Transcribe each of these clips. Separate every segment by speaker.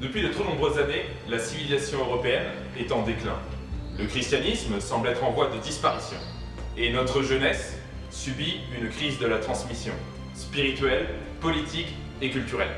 Speaker 1: Depuis de trop nombreuses années, la civilisation européenne est en déclin. Le christianisme semble être en voie de disparition. Et notre jeunesse subit une crise de la transmission, spirituelle, politique et culturelle.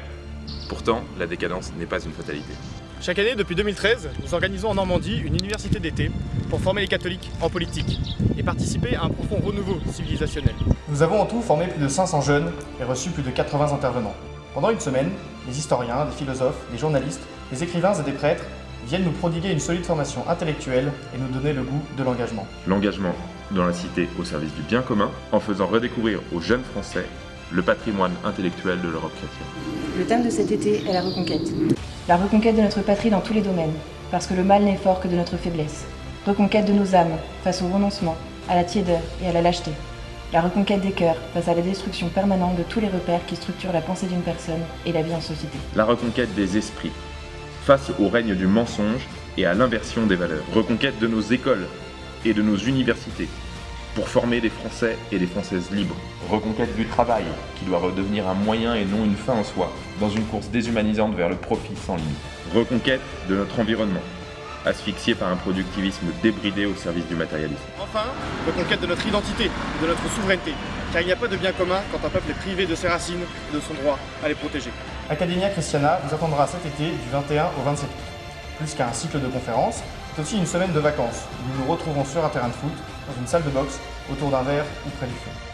Speaker 2: Pourtant, la décadence n'est pas une fatalité.
Speaker 3: Chaque année, depuis 2013, nous organisons en Normandie une université d'été pour former les catholiques en politique et participer à un profond renouveau civilisationnel.
Speaker 4: Nous avons en tout formé plus de 500 jeunes et reçu plus de 80 intervenants. Pendant une semaine, des historiens, des philosophes, des journalistes, des écrivains et des prêtres viennent nous prodiguer une solide formation intellectuelle et nous donner le goût de l'engagement.
Speaker 2: L'engagement dans la cité au service du bien commun en faisant redécouvrir aux jeunes Français le patrimoine intellectuel de l'Europe chrétienne.
Speaker 5: Le thème de cet été est la reconquête. La reconquête de notre patrie dans tous les domaines, parce que le mal n'est fort que de notre faiblesse. Reconquête de nos âmes face au renoncement, à la tiédeur et à la lâcheté. La reconquête des cœurs face à la destruction permanente de tous les repères qui structurent la pensée d'une personne et la vie en société.
Speaker 2: La reconquête des esprits face au règne du mensonge et à l'inversion des valeurs. Reconquête de nos écoles et de nos universités pour former des Français et des Françaises libres. Reconquête du travail, qui doit redevenir un moyen et non une fin en soi, dans une course déshumanisante vers le profit sans limite. Reconquête de notre environnement, asphyxié par un productivisme débridé au service du matérialisme.
Speaker 3: Enfin, reconquête de notre identité, de notre souveraineté, car il n'y a pas de bien commun quand un peuple est privé de ses racines et de son droit à les protéger.
Speaker 4: Academia Christiana vous attendra cet été du 21 au 27 août. Plus qu'un cycle de conférences, c'est aussi une semaine de vacances où nous nous retrouvons sur un terrain de foot, dans une salle de boxe, autour d'un verre ou près du feu.